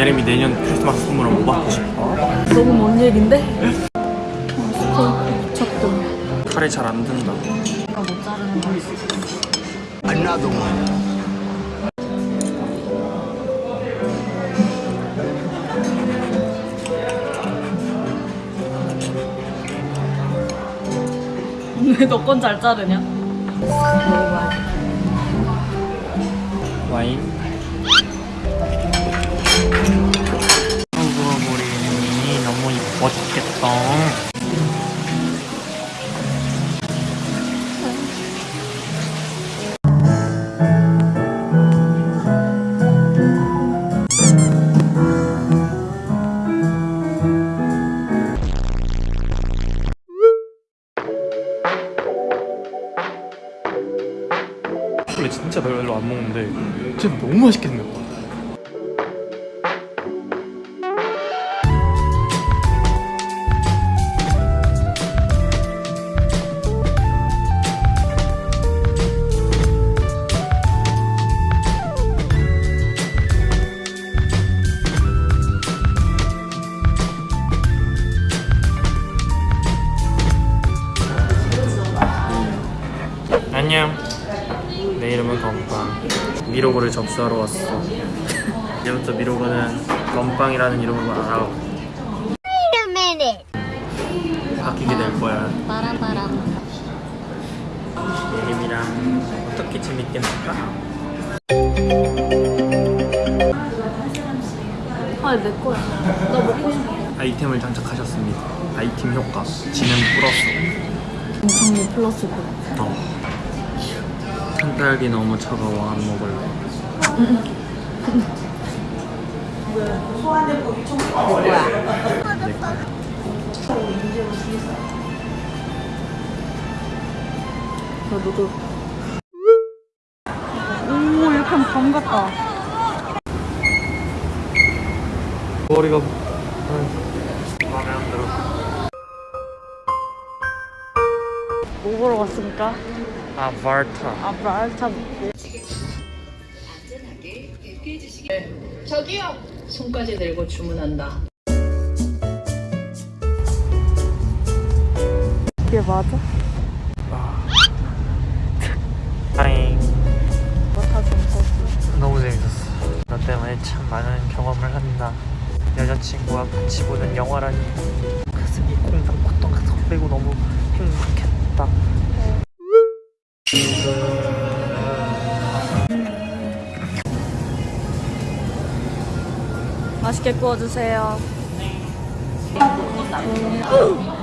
예림이 내년 크리스마스 선물은 뭐 받고 싶어? 너무 먼 얘긴데? 칼이 잘 안 든다. 내가 못 자르는 거. Another one. 왜너 건 잘 자르냐? 와인. 우리 예림이 너무 이뻐 죽겠다. 원래 진짜 별로 안 먹는데 진짜 너무 맛있게 생겼다. 내 이름은 건빵. 미로그를 접수하러 왔어. 이제부터 미로그는 건빵이라는 이름으로 알아. 바뀌게 될 거야. 빠람빠람. 예림이랑 어떻게 재밌게 놀까? 아, 내 거야. 나 먹고 싶어. 아이템을 장착하셨습니다. 아이템 효과. 지능 플러스. 플러스 그. 어. 산딸기 너무 차가워 안 먹을래. 내 거. 나 너도. 오, 이렇게 하면 밤 같다. 머리가 마음에 안 들어. 뭐 보러 왔습니까? 아바타. 아, 말참. 저기요. 손까지 들고 주문한다. 이게 맞아? 다행. 뭐다 재밌었어. 너무 재밌었어. 너 때문에 참 많은 경험을 한다. 여자친구와 같이 보는 영화라니 가슴이 콩닥 콧덩 설레고 너무 행복했다. 맛있게 구워주세요. 너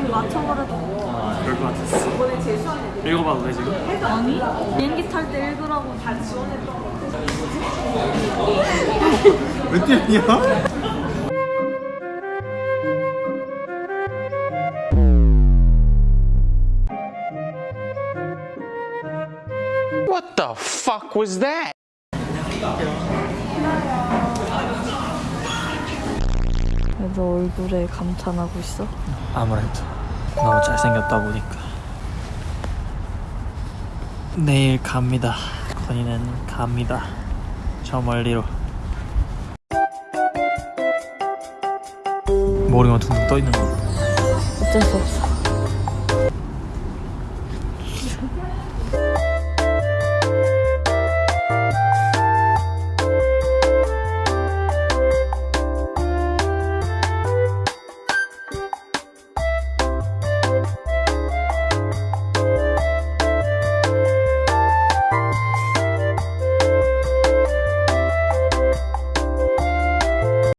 이미 맞춰버렸다. 아, 것 같았어. 읽어봐도 돼 지금? 아니? 비행기 탈 때 읽으라고 다 지원했던 거. 몇 điểm What the fuck was that? 그래도 얼굴에 감탄하고 있어? 아무래도 너무 잘생겼다 보니까. 내일 갑니다. 건이는 갑니다. 저 멀리로. 머리만 둥둥 떠있는 거. 어쩔 수 없어.